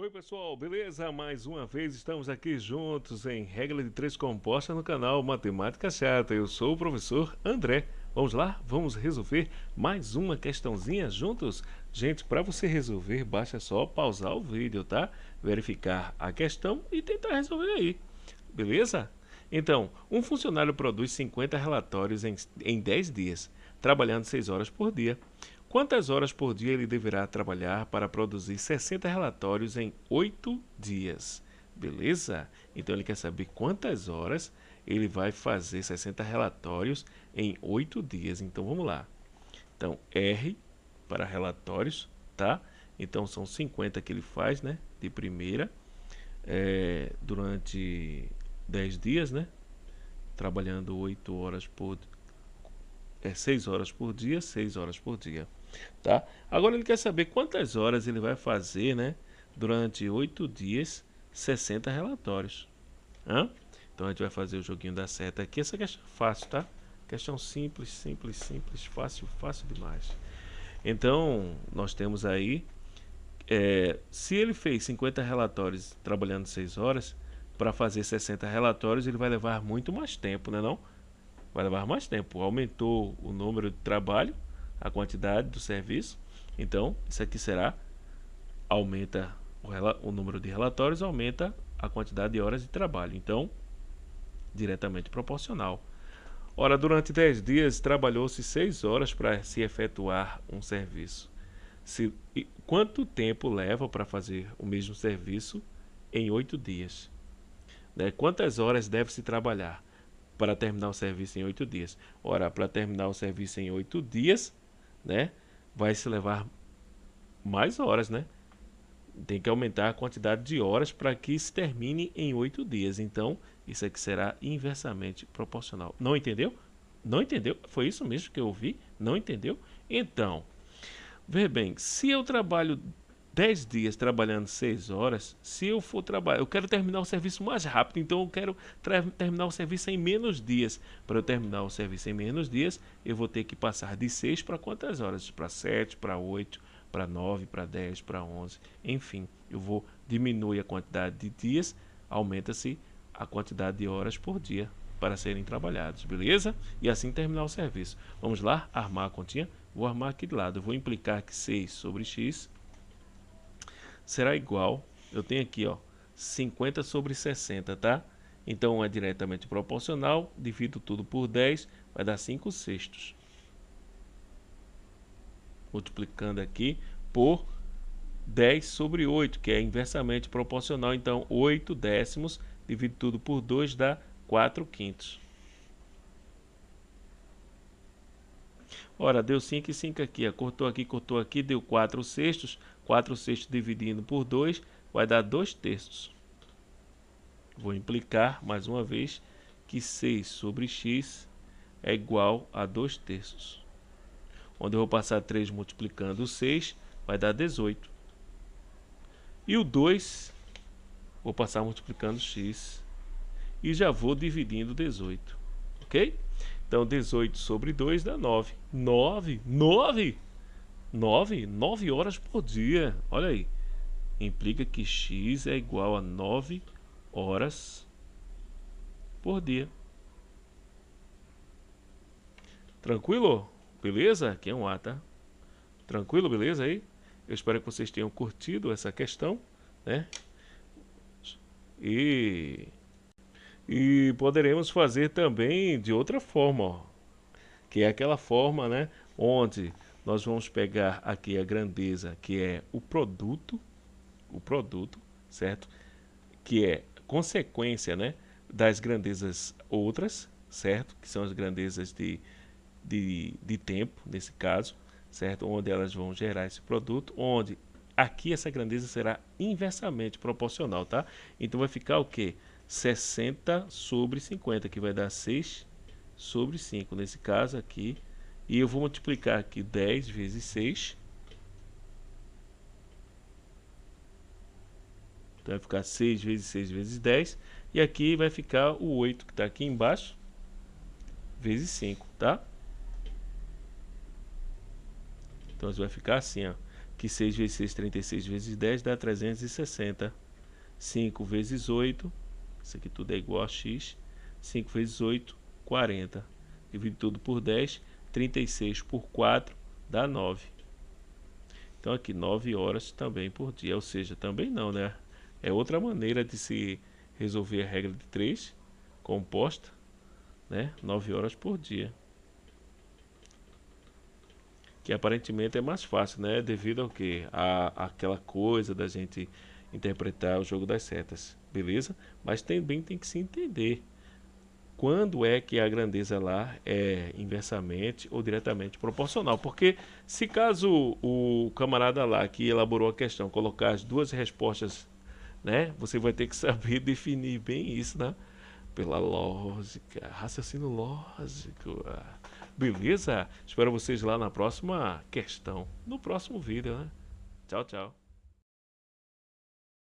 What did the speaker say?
Oi pessoal, beleza? Mais uma vez estamos aqui juntos em regra de três composta no canal Matemática Chata. Eu sou o professor André. Vamos lá? Vamos resolver mais uma questãozinha juntos? Gente, para você resolver, basta só pausar o vídeo, tá? Verificar a questão e tentar resolver aí. Beleza? Então, um funcionário produz 50 relatórios em, em 10 dias, trabalhando 6 horas por dia. Quantas horas por dia ele deverá trabalhar para produzir 60 relatórios em 8 dias? Beleza? Então ele quer saber quantas horas ele vai fazer 60 relatórios em 8 dias. Então vamos lá. Então R para relatórios, tá? Então são 50 que ele faz, né? De primeira, é, durante 10 dias, né? Trabalhando 8 horas por é 6 horas por dia, 6 horas por dia. Tá? Agora ele quer saber quantas horas ele vai fazer, né? Durante 8 dias, 60 relatórios. Hã? Então a gente vai fazer o joguinho da seta aqui. Essa questão é fácil, tá? Questão simples, simples, simples, fácil, fácil demais. Então, nós temos aí, é, se ele fez 50 relatórios trabalhando 6 horas, para fazer 60 relatórios ele vai levar muito mais tempo, né não? Vai levar mais tempo. Aumentou o número de trabalho, a quantidade do serviço. Então, isso aqui será aumenta o, o número de relatórios, aumenta a quantidade de horas de trabalho. Então, diretamente proporcional. Ora, durante 10 dias trabalhou-se 6 horas para se efetuar um serviço. Se, quanto tempo leva para fazer o mesmo serviço em 8 dias? Né? Quantas horas deve-se trabalhar para terminar o serviço em 8 dias? Ora, para terminar o serviço em 8 dias, né? Vai se levar mais horas, né? Tem que aumentar a quantidade de horas para que se termine em oito dias. Então, isso aqui será inversamente proporcional. Não entendeu? Não entendeu? Foi isso mesmo que eu ouvi? Não entendeu? Então, vê bem, se eu trabalho 10 dias trabalhando 6 horas, se eu for trabalhar, eu quero terminar o serviço mais rápido, então eu quero terminar o serviço em menos dias. Para eu terminar o serviço em menos dias, eu vou ter que passar de 6 para quantas horas? Para 7, para 8, para 9, para 10, para 11, enfim, eu vou diminuir a quantidade de dias, aumenta-se a quantidade de horas por dia para serem trabalhados, beleza? E assim terminar o serviço. Vamos lá, armar a continha? Vou armar aqui de lado, eu vou implicar que 6 sobre x será igual, eu tenho aqui ó, 50 sobre 60, tá? Então é diretamente proporcional, divido tudo por 10, vai dar 5 sextos. Multiplicando aqui por 10 sobre 8, que é inversamente proporcional, então 8 décimos, divido tudo por 2, dá 4 quintos. Ora, deu 5 e 5 aqui, cortou aqui, cortou aqui, deu 4 sextos, 4 sextos dividindo por 2 vai dar 2 terços. Vou implicar, mais uma vez, que 6 sobre x é igual a 2 terços. Onde eu vou passar 3 multiplicando o 6, vai dar 18. E o 2, vou passar multiplicando x. E já vou dividindo 18. Ok? Então, 18 sobre 2 dá 9. 9? 9? 9, 9 horas por dia. Olha aí. Implica que x é igual a 9 horas por dia. Tranquilo? Beleza? Aqui é um A, tá? Tranquilo, beleza aí? Eu espero que vocês tenham curtido essa questão, né? E, e poderemos fazer também de outra forma, ó, que é aquela forma, né? Onde nós vamos pegar aqui a grandeza, que é o produto, o produto, certo? Que é consequência, né, das grandezas outras, certo? Que são as grandezas de, de, de tempo, nesse caso, certo? Onde elas vão gerar esse produto, onde aqui essa grandeza será inversamente proporcional, tá? Então vai ficar o que? 60 sobre 50, que vai dar 6 sobre 5. Nesse caso aqui, e eu vou multiplicar aqui 10 vezes 6. Então vai ficar 6 vezes 6 vezes 10. E aqui vai ficar o 8 que está aqui embaixo, vezes 5, tá? Então vai ficar assim, ó. que 6 vezes 6, 36 vezes 10 dá 360. 5 vezes 8, isso aqui tudo é igual a x. 5 vezes 8, 40. Divide tudo por 10, 36 por 4 dá 9. Então aqui 9 horas também por dia, ou seja, também não, né? É outra maneira de se resolver a regra de 3 composta, né? 9 horas por dia. Que aparentemente é mais fácil, né? Devido ao que? A, aquela coisa da gente interpretar o jogo das setas, beleza? Mas também tem que se entender quando é que a grandeza lá é inversamente ou diretamente proporcional. Porque se caso o camarada lá que elaborou a questão colocar as duas respostas, né, você vai ter que saber definir bem isso, né? Pela lógica, raciocínio lógico. Beleza? Espero vocês lá na próxima questão, no próximo vídeo, né? Tchau, tchau.